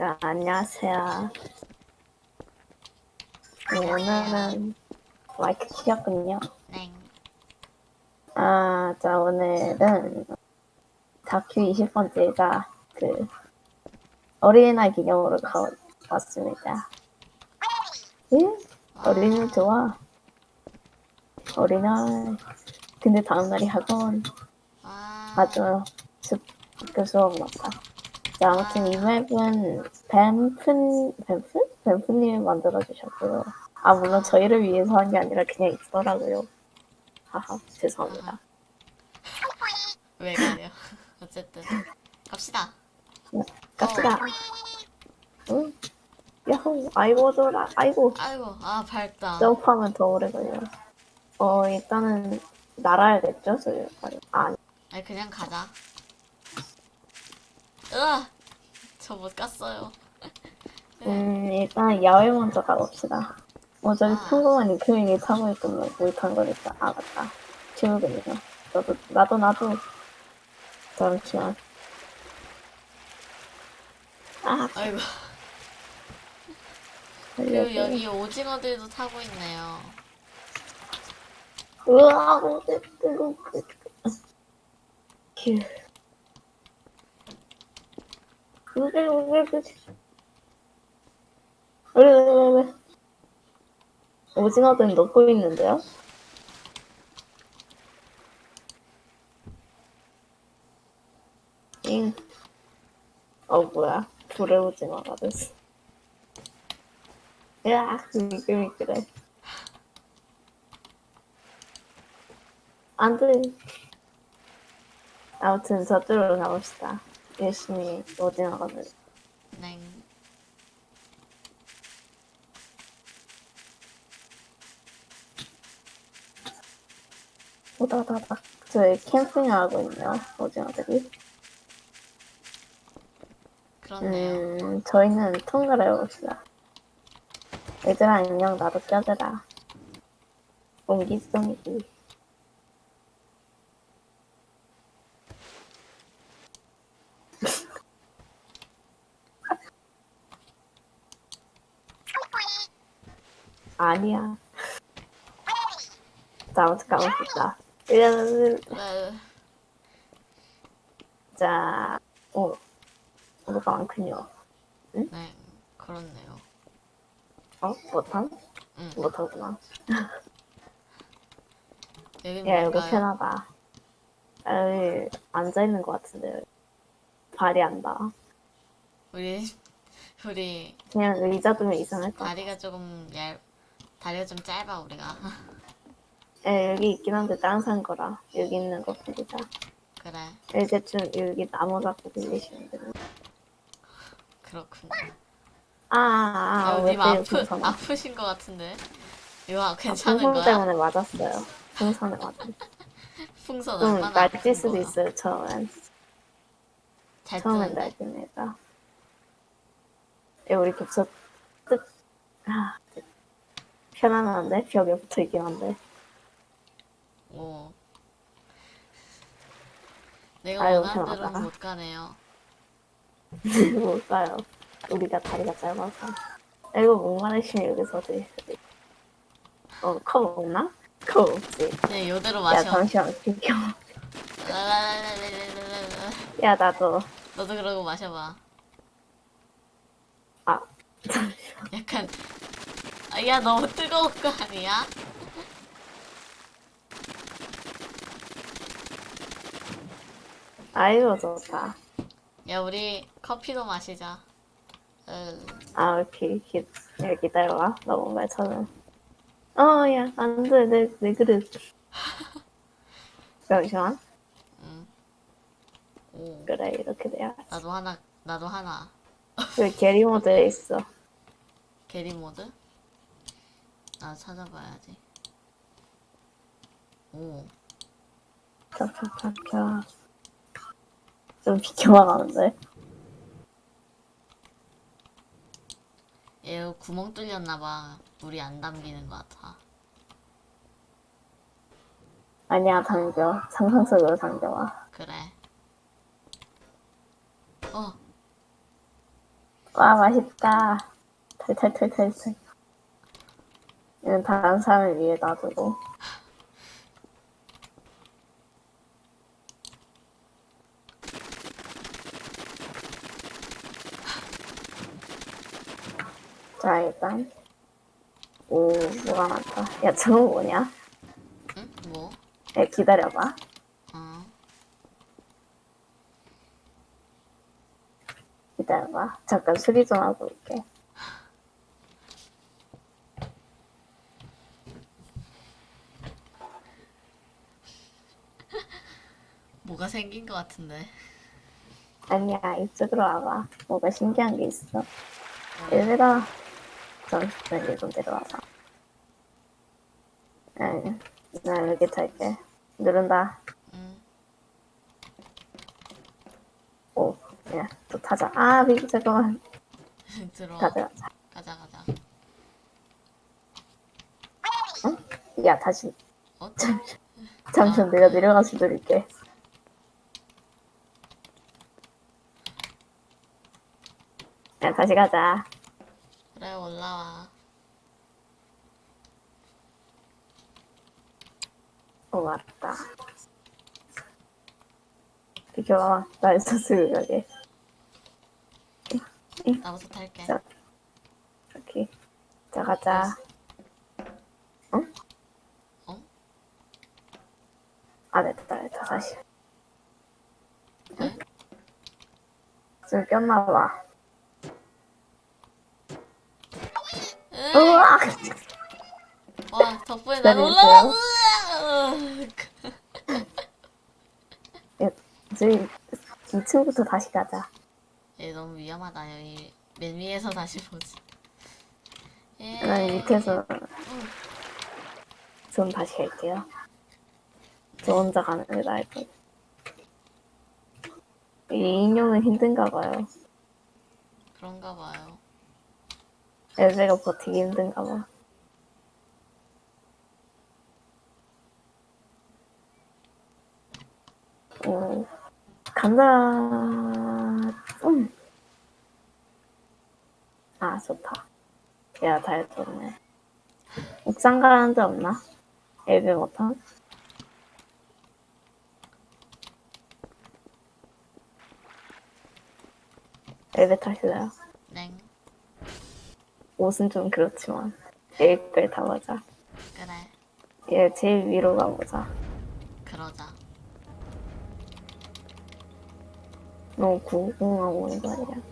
자, 안녕하세요. 네, 오늘은 마이크 키웠군요. 땡. 아, 자, 오늘은 다큐 20번째가 그 어린이날 기념으로 가왔습니다. 예? 어린이날 좋아. 어린이날. 근데 다음날이 학원. 아, 맞아. 습, 학교 수업 맞다. 자, 아무튼 이 맵은 뱀픈, 뱀픈? 뱀프님이 만들어주셨고요. 아, 물론 저희를 위해서 한 게 아니라 그냥 있더라고요. 하하, 죄송합니다. 왜 그래요? 어쨌든 갑시다. 갑시다. 응? 야호, 아이고, 돌아, 아이고. 아이고, 아 밝다. 점프하면 더 오래 걸려. 어, 일단은 날아야겠죠? 저희. 아, 아니 그냥 가자. 으아, 저 못 갔어요. 음, 일단 야외 먼저 가봅시다. 어, 저기 아. 평범한 리크윙이 타고 있군요. 몰탄 거니까. 아, 맞다. 지우군요. 나도, 나도, 나도. 잠시만. 아, 아이고. 그리고. 여기 오징어들도 타고 있네요. 으아, 뜨거, 그, 휴. 그게, 그게, 그게. 왜, 왜, 왜, 왜. 오징어들은 넣고 있는데요? 잉. 어, 뭐야. 불의 오징어가 됐어. 야, 미끌미끌해. 안 돼. 아무튼 저쪽으로 가봅시다. 열심히 오징어가 돼. 땡. 오다다다. 저희 캠핑을 하고 있네요. 오징어들이. 그렇네요. 음, 저희는 통과를 해봅시다. 얘들아, 안녕. 나도 껴들아. 옹기종기. 아니야. 가봅시다. 으, 네. 자, 오, 뭐가 많군요. 네, 그렇네요. 어? 못함? 응. 못하구나. 여기 야, 이거 뭘까요? 편하다. 에이, 앉아 있는 것 같은데. 발이 안 닿아. 우리 우리 그냥 의자 두면 이상할 것 같아. 다리가 조금 얇, 다리가 좀 짧아 우리가. 에, 여기 있긴 한데 다른 사람 거라. 여기 있는 거 빌리자. 그래, 이제 좀 여기 나무 잡고 빌리시면 되는 그렇군. 아, 아, 아, 아, 왜님 때려, 아프 풍선. 아프신 것 같은데. 이거 아, 괜찮은 풍선 거야? 때문에 맞았어요. 풍선에 맞았어. 풍선 좀 얼마나 날뛸 수도 거야? 있어요, 처음엔. 잘 처음엔. 예, 우리 겹쳐, 뜻, 아, 편안한데? 벽에 붙어 있긴 한데. 오. 내가 아유, 원하는 대로. 못 가네요. 못 가요. 우리가 다리가 짧아서. 이거 목마르시면 여기서 드세요. 어, 컵 없나? 컵 없지. 그냥 요대로 야, 마셔. 잠시만, 비켜. 랄랄랄랄랄랄랄라. 야, 나도. 너도 그러고 마셔봐. 아, 약간 아, 야 너무 뜨거운 거 아니야? 아이고, 좋다. 야 우리 커피도 마시자. 어, 아, 오케이. 기, 야, 기다려봐. 너무 말 쳐는. 어, 야, 안 돼. 내, 내 그릇. 잠시만. 음. 오, 그래, 이렇게 돼야. 나도 하나, 나도 하나. 왜 게리 모드에 있어? 게리 모드? 나 찾아봐야지. 오, 켜켜켜켜. 좀 비켜만 하는데. 얘 구멍 뚫렸나봐. 물이 안 담기는 것 같아. 아니야, 당겨. 상상 속으로 당겨와. 그래. 어, 와 맛있다. 탈탈탈탈탈. 이건 다른 사람을 위해 놔두고. 자 일단 오 뭐가 많다. 야 저거 뭐냐? 응? 뭐? 야 기다려봐. 어. 기다려봐. 잠깐 수리 좀 하고 올게. 뭐가 생긴 것 같은데. 아니야 이쪽으로 와봐. 뭐가 신기한 게 있어. 얘들아 잠시만 이좀 데려와봐. 응, 나 여기 탈게. 누른다. 응. 오, 야, 또 타자. 아, 미기 잠깐만. 들어와. 가자. 가자 가자. 야, 다시. 어? 잠시만 내가 내려가서 누릴게. 야, 다시 가자. 그래 올라와. 오, 맞다. 비켜봐. 나 있었을 여기. 나부터 탈게. 자, 이렇게. 자, 가자. 응? 어? 아, 됐다, 됐다, 다시. 왜? 좀 꼈나봐. 으, 우와! 와 덕분에 난. 올라와. 야, 저희 2층부터 다시 가자. 얘 너무 위험하다. 여기 맨 위에서 다시 보지. 예. 난 밑에서 전 다시 갈게요. 저 혼자 가는 게 나을 것이 인형은 힘든가 봐요. 그런가 봐요. 엘베가 버티기 힘든가 봐. 오, 간다. 음. 아, 좋다. 야, 잘 좋네. 옥상 가는 데 없나? 엘베 못함? 엘베 타실래요? 넹. 옷은 좀 그렇지만 여기까지 다 보자. 그래. 얘 제일 위로 가보자. 그러자. 너무 궁금하고 오는 거 아니야?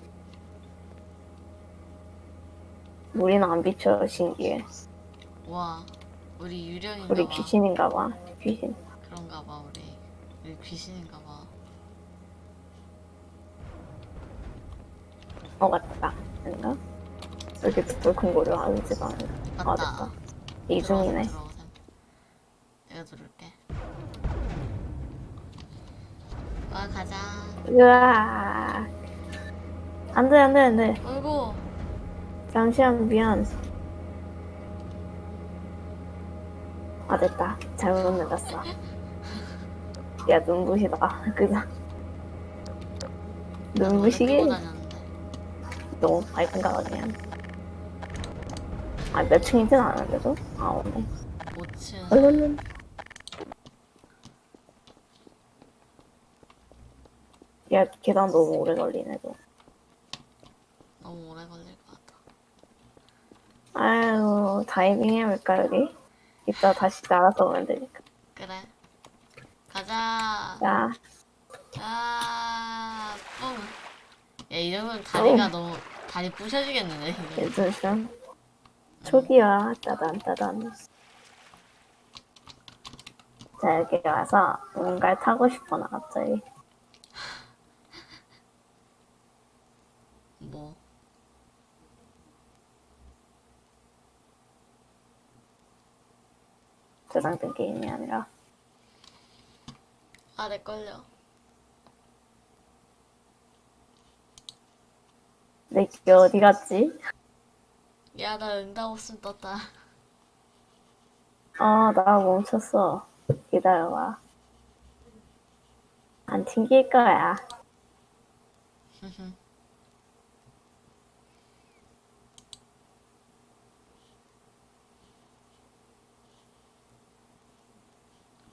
우리는 안 비춰 신기해. 와. 우리 유령인가 우리 봐. 귀신인가 봐. 귀신. 그런가 봐 우리. 우리 귀신인가 봐. 어 맞다. 아닌가? 이렇게 거를 알지도 않아. 아. 됐다. 이중이네. 내가 누를게. 와 가자. 으아. 안 돼 안 돼 안 돼. 어이구. 잠시만 미안. 아 됐다. 잘못 눌렀어. 야 눈부시다. 그자. 눈부시게 끌고 다녔는데. 너무 밝은가 봐 그냥. 아 몇 층이진 않은데도? 아 오네. 5층. 얼른. 야 계단 너무 오래 걸리네 도 너무 오래 걸릴 것 같아. 아유 다이빙 해볼까 여기? 이따 다시 날아서 오면 되니까. 그래. 가자. 자. 아, 뿡. 야, 이러면 다리가 어. 너무, 다리 부셔지겠는데, 이거. 괜찮으셔? 초기화 따단 따단 자 여기 와서 뭔가를 타고 싶어 나 갑자기 뭐. 저장된 게임이 아니라 아, 내 걸려. 내 기계 어디 갔지? 야, 나 응답 없음 떴다. 아, 나 멈췄어. 기다려봐. 안 튕길 거야.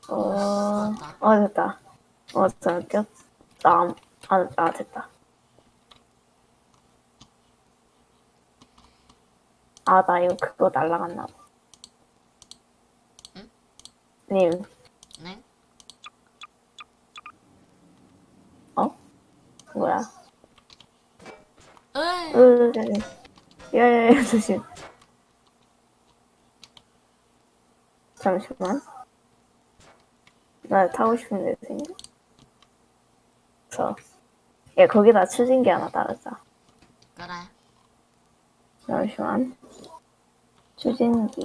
어, 어, 됐다. 어, 저, 꼈, 어, 어, 나, 아, 아, 됐다. 아, 나 이거 그거 날라갔나 봐. 응? 님, 네? 어? 뭐야? 으이! 으, 야, 야, 야, 조심. 잠시만. 나 타고 싶은데 생겨. 저. 야, 거기다 추진기 하나 따르자. 그래. 잠시만. 추진기.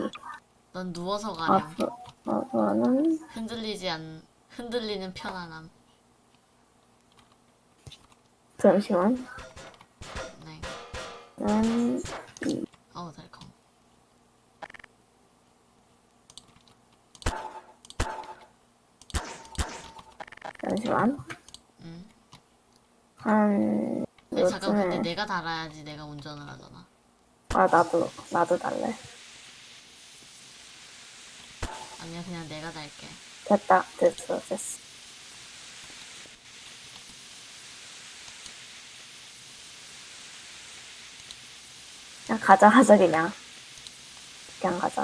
넌 누워서 가렴. 앞으로, 앞으로는, 흔들리지 않, 흔들리는 편안함. 잠시만. 네. 음, 어우, 달콤. 잠시만. 응. 한, 아니, 잠깐, 근데 내가 달아야지 내가 운전을 하잖아. 아, 나도, 나도 달래. 아니야, 그냥 내가 달게. 됐다, 됐어, 됐어. 그냥 가자, 가자, 그냥. 그냥 가자.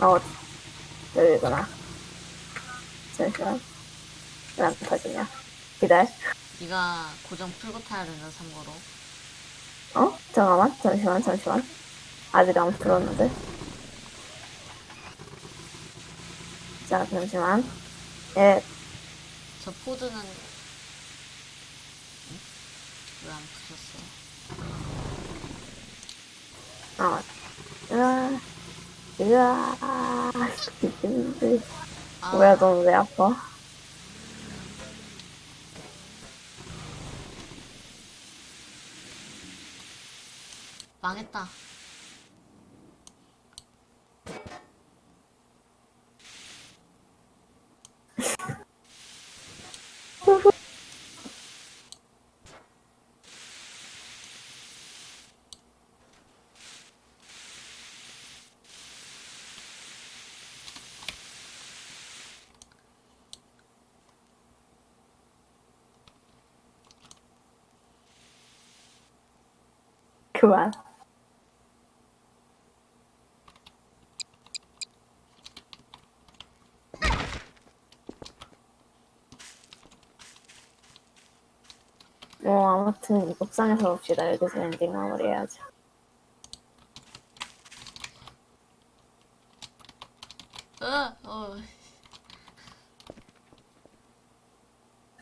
어, 여기구나. 잠시만. 왜안 터지냐? 기다려. 네가 고정 풀고 타야 된다, 참고로. 어? 잠깐만, 잠시만, 잠시만. 아직 안 풀었는데. 자, 잠시만. 예, 저 포드는 왜안 푸셨어? 어. 으아, 으아. 아, 뭐야, 넌 왜 아파? 망했다. 그만. 뭐, 아무튼, 이 복상에서 봅시다. 여기서 엔딩 마무리 해야죠. 으, 어,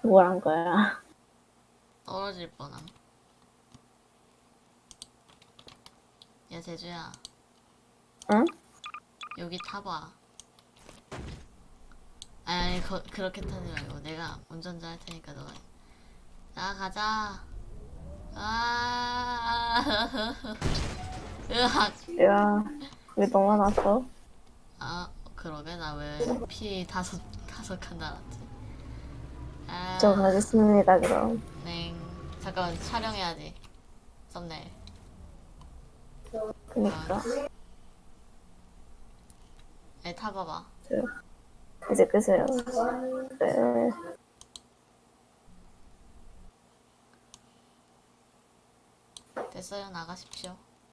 뭘 한 거야? 떨어질 뻔함. 야, 제주야. 응? 여기 타봐. 아니, 아니 거, 그렇게 타지 말고 내가 운전자 할 테니까 너가 나 가자. 아, 으악. 야, 왜 너만 왔어? 아, 그러게 나 왜 피 다섯 다섯 칸 달았지? 아, 저 가겠습니다, 그럼. 네. 잠깐만 촬영해야지. 썸네일. 그니까. 네, 타봐봐. 이제 끄세요. 네. 됐어요, 나가십시오.